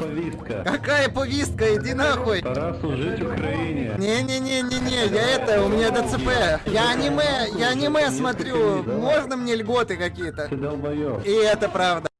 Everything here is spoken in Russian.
повестка. Какая повестка? Иди нахуй. Пора служить Украине. Не-не-не-не-не, я это, у меня ДЦП. Я аниме, я аниме смотрю. Можно мне льготы какие-то? Ты долбоёб. И это правда.